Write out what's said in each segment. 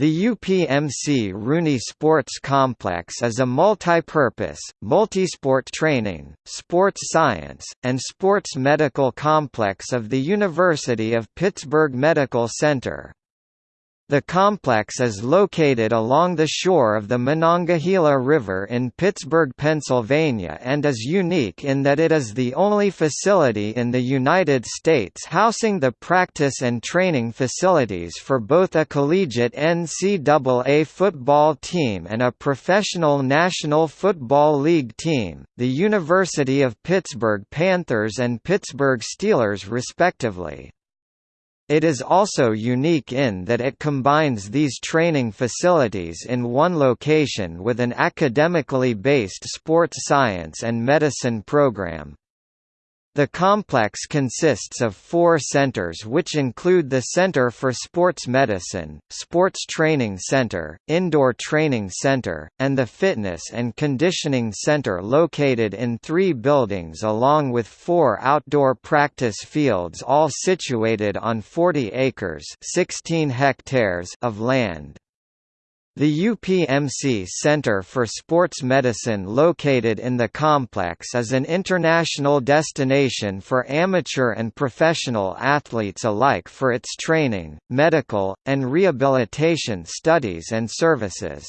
The UPMC Rooney Sports Complex is a multi-purpose, multisport training, sports science, and sports medical complex of the University of Pittsburgh Medical Center. The complex is located along the shore of the Monongahela River in Pittsburgh, Pennsylvania and is unique in that it is the only facility in the United States housing the practice and training facilities for both a collegiate NCAA football team and a professional National Football League team, the University of Pittsburgh Panthers and Pittsburgh Steelers respectively. It is also unique in that it combines these training facilities in one location with an academically based sports science and medicine program. The complex consists of four centers which include the Center for Sports Medicine, Sports Training Center, Indoor Training Center, and the Fitness and Conditioning Center located in three buildings along with four outdoor practice fields all situated on 40 acres 16 hectares of land. The UPMC Center for Sports Medicine located in the complex is an international destination for amateur and professional athletes alike for its training, medical, and rehabilitation studies and services.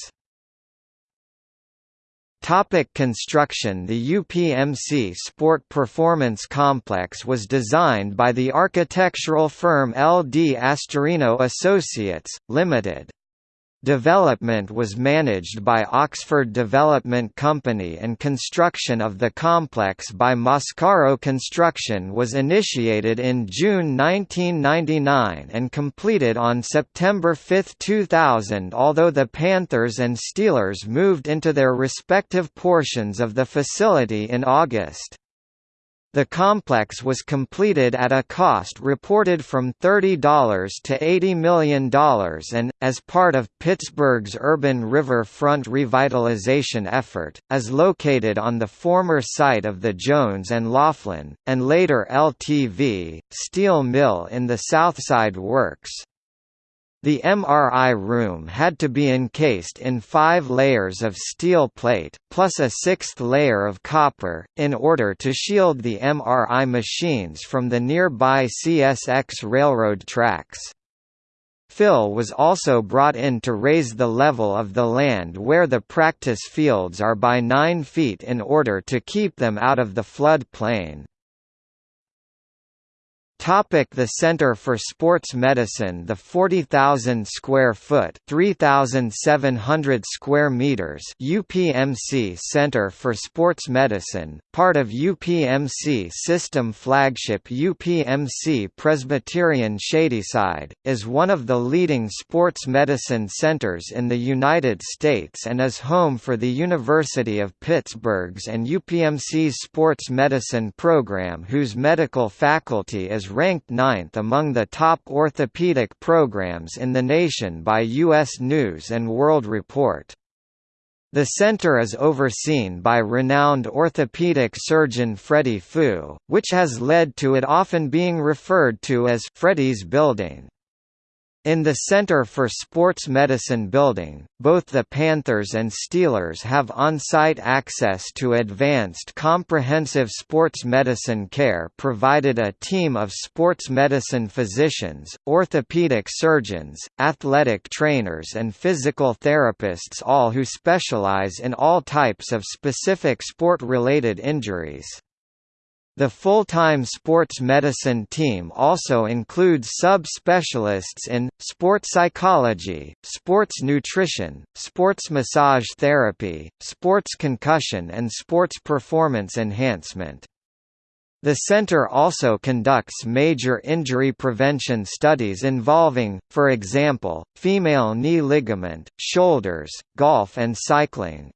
Topic construction The UPMC Sport Performance Complex was designed by the architectural firm LD Astorino Associates, Limited. Development was managed by Oxford Development Company and construction of the complex by Mascaro Construction was initiated in June 1999 and completed on September 5, 2000 although the Panthers and Steelers moved into their respective portions of the facility in August. The complex was completed at a cost reported from $30 to $80 million and, as part of Pittsburgh's urban riverfront revitalization effort, is located on the former site of the Jones and Laughlin, and later LTV, steel mill in the Southside Works. The MRI room had to be encased in five layers of steel plate, plus a sixth layer of copper, in order to shield the MRI machines from the nearby CSX railroad tracks. Fill was also brought in to raise the level of the land where the practice fields are by 9 feet in order to keep them out of the flood plain. Topic the Center for Sports Medicine. The 40,000 square foot 3,700 square meters UPMC Center for Sports Medicine, part of UPMC system flagship UPMC Presbyterian Shadyside, is one of the leading sports medicine centers in the United States and is home for the University of Pittsburgh's and UPMC's sports medicine program whose medical faculty is ranked ninth among the top orthopedic programs in the nation by U.S. News & World Report. The center is overseen by renowned orthopedic surgeon Freddie Fu, which has led to it often being referred to as Freddie's Building. In the Center for Sports Medicine building, both the Panthers and Steelers have on-site access to advanced comprehensive sports medicine care provided a team of sports medicine physicians, orthopedic surgeons, athletic trainers and physical therapists all who specialize in all types of specific sport-related injuries. The full-time sports medicine team also includes sub-specialists in, sports psychology, sports nutrition, sports massage therapy, sports concussion and sports performance enhancement. The center also conducts major injury prevention studies involving, for example, female knee ligament, shoulders, golf and cycling.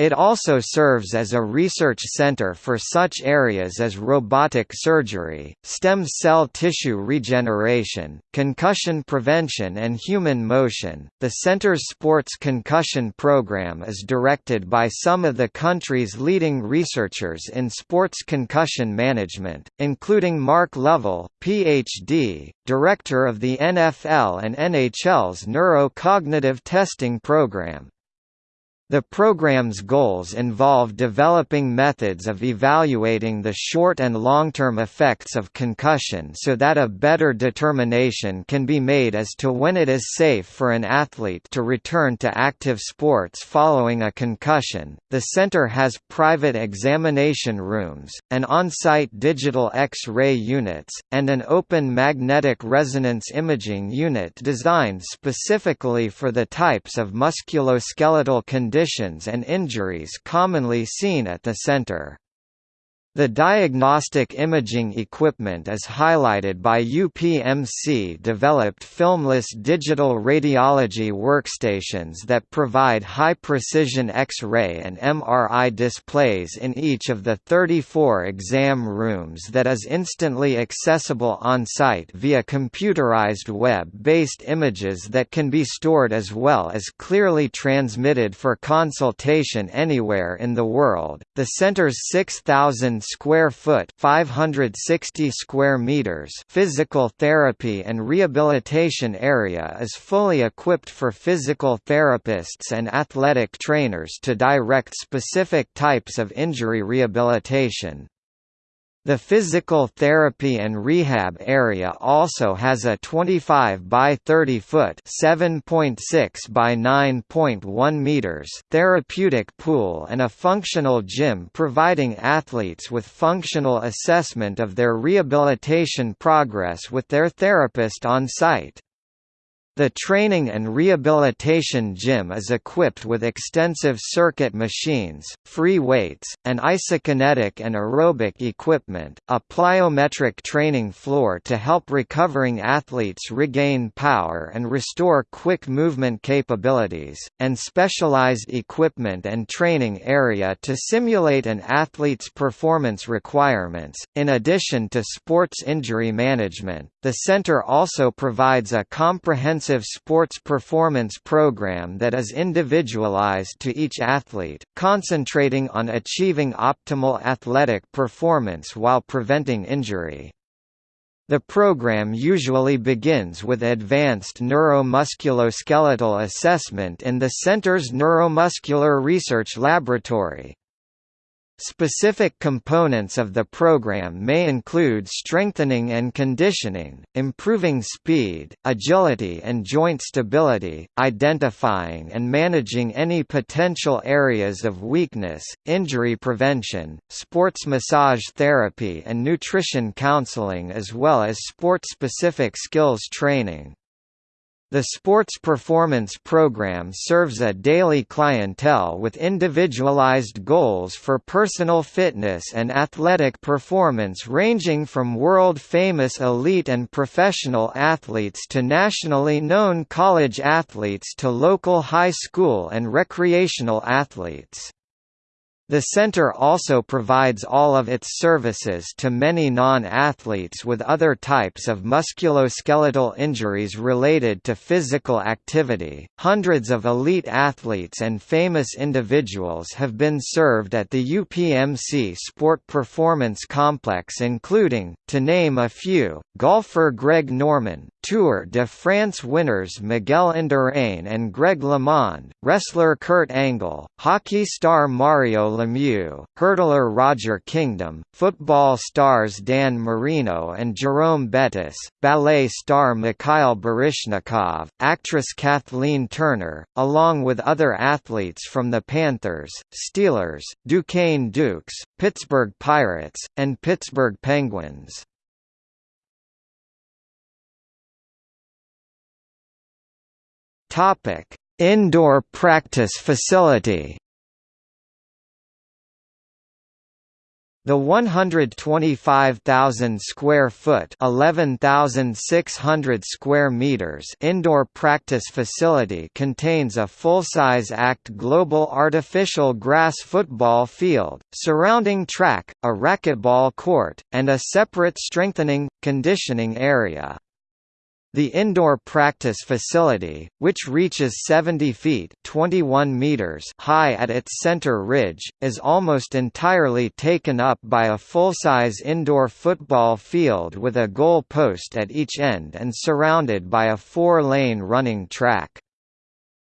It also serves as a research center for such areas as robotic surgery, stem cell tissue regeneration, concussion prevention, and human motion. The center's sports concussion program is directed by some of the country's leading researchers in sports concussion management, including Mark Lovell, Ph.D., director of the NFL and NHL's Neurocognitive Testing Program. The program's goals involve developing methods of evaluating the short and long-term effects of concussion so that a better determination can be made as to when it is safe for an athlete to return to active sports following a concussion. The center has private examination rooms, an on-site digital X-ray units, and an open magnetic resonance imaging unit designed specifically for the types of musculoskeletal conditions conditions and injuries commonly seen at the center. The diagnostic imaging equipment is highlighted by UPMC-developed filmless digital radiology workstations that provide high-precision X-ray and MRI displays in each of the 34 exam rooms that is instantly accessible on-site via computerized web-based images that can be stored as well as clearly transmitted for consultation anywhere in the world. The center's 6,000 square foot 560 square meters physical therapy and rehabilitation area is fully equipped for physical therapists and athletic trainers to direct specific types of injury rehabilitation. The physical therapy and rehab area also has a 25 by 30 foot (7.6 by 9.1 meters) therapeutic pool and a functional gym providing athletes with functional assessment of their rehabilitation progress with their therapist on site. The training and rehabilitation gym is equipped with extensive circuit machines, free weights, and isokinetic and aerobic equipment, a plyometric training floor to help recovering athletes regain power and restore quick movement capabilities, and specialized equipment and training area to simulate an athlete's performance requirements. In addition to sports injury management, the center also provides a comprehensive sports performance program that is individualized to each athlete, concentrating on achieving optimal athletic performance while preventing injury. The program usually begins with advanced neuromusculoskeletal assessment in the center's Neuromuscular Research Laboratory. Specific components of the program may include strengthening and conditioning, improving speed, agility and joint stability, identifying and managing any potential areas of weakness, injury prevention, sports massage therapy and nutrition counseling as well as sport-specific skills training. The Sports Performance Program serves a daily clientele with individualized goals for personal fitness and athletic performance ranging from world-famous elite and professional athletes to nationally known college athletes to local high school and recreational athletes. The center also provides all of its services to many non-athletes with other types of musculoskeletal injuries related to physical activity. Hundreds of elite athletes and famous individuals have been served at the UPMC Sport Performance Complex including, to name a few, golfer Greg Norman, Tour de France winners Miguel Indurain and Greg LeMond, wrestler Kurt Angle, hockey star Mario Lemieux, hurdler Roger Kingdom, football stars Dan Marino and Jerome Bettis, ballet star Mikhail Baryshnikov, actress Kathleen Turner, along with other athletes from the Panthers, Steelers, Duquesne Dukes, Pittsburgh Pirates, and Pittsburgh Penguins. Topic: Indoor practice facility. The 125,000 square foot (11,600 square meters) indoor practice facility contains a full-size ACT Global artificial grass football field, surrounding track, a racquetball court, and a separate strengthening conditioning area. The indoor practice facility, which reaches 70 feet 21 meters high at its center ridge, is almost entirely taken up by a full-size indoor football field with a goal post at each end and surrounded by a four-lane running track.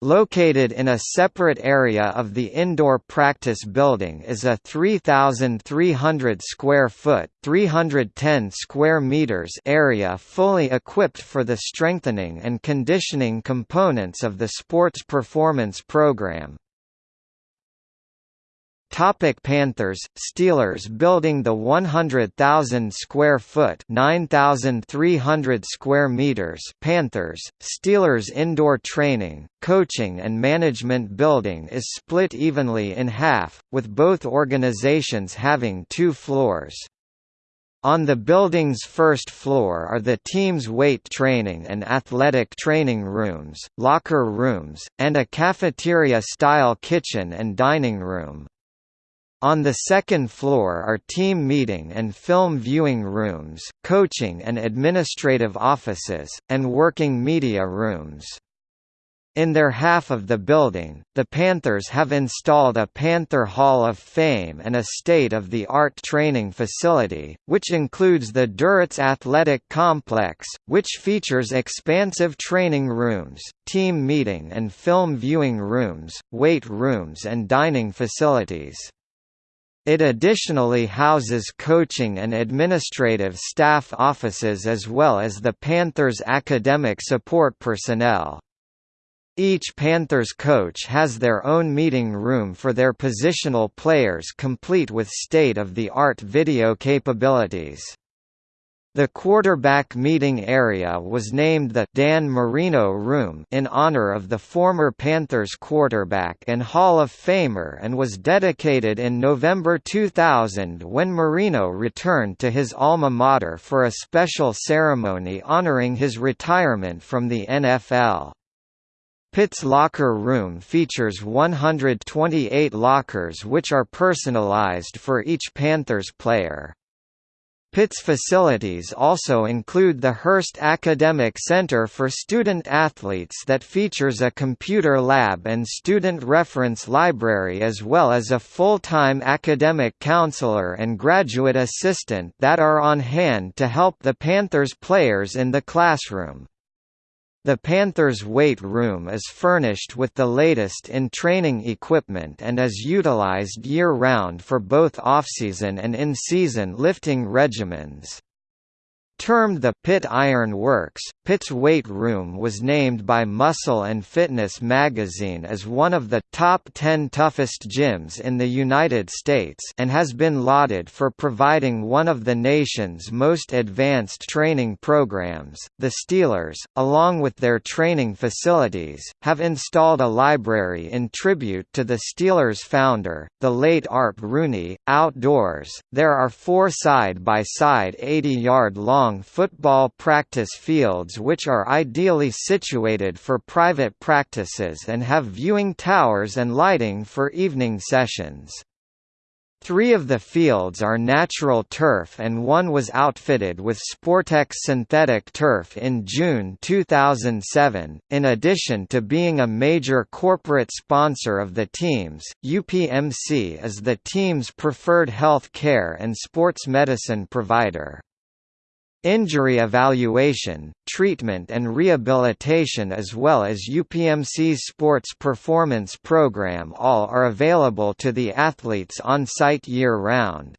Located in a separate area of the indoor practice building is a 3,300 square foot (310 square meters) area fully equipped for the strengthening and conditioning components of the sports performance program. Topic Panthers Steelers building the 100,000 square foot 9,300 square meters Panthers Steelers indoor training, coaching and management building is split evenly in half, with both organizations having two floors. On the building's first floor are the team's weight training and athletic training rooms, locker rooms, and a cafeteria-style kitchen and dining room. On the second floor are team meeting and film viewing rooms, coaching and administrative offices, and working media rooms. In their half of the building, the Panthers have installed a Panther Hall of Fame and a state-of-the-art training facility, which includes the Duritz Athletic Complex, which features expansive training rooms, team meeting and film viewing rooms, weight rooms and dining facilities. It additionally houses coaching and administrative staff offices as well as the Panthers' academic support personnel. Each Panthers coach has their own meeting room for their positional players complete with state-of-the-art video capabilities. The quarterback meeting area was named the Dan Marino Room in honor of the former Panthers quarterback and Hall of Famer and was dedicated in November 2000 when Marino returned to his alma mater for a special ceremony honoring his retirement from the NFL. Pitt's locker room features 128 lockers which are personalized for each Panthers player. Pitt's facilities also include the Hearst Academic Center for Student Athletes that features a computer lab and student reference library as well as a full-time academic counselor and graduate assistant that are on hand to help the Panthers players in the classroom. The Panthers' weight room is furnished with the latest in training equipment and is utilized year-round for both off-season and in-season lifting regimens. Termed the Pitt Iron Works, Pitt's weight room was named by Muscle and Fitness magazine as one of the top 10 toughest gyms in the United States and has been lauded for providing one of the nation's most advanced training programs. The Steelers, along with their training facilities, have installed a library in tribute to the Steelers founder, the late Art Rooney. Outdoors, there are four side-by-side 80-yard long long football practice fields which are ideally situated for private practices and have viewing towers and lighting for evening sessions. Three of the fields are natural turf and one was outfitted with Sportex synthetic turf in June 2007. In addition to being a major corporate sponsor of the teams, UPMC is the team's preferred health care and sports medicine provider. Injury evaluation, treatment and rehabilitation as well as UPMC's sports performance program all are available to the athletes on site year-round.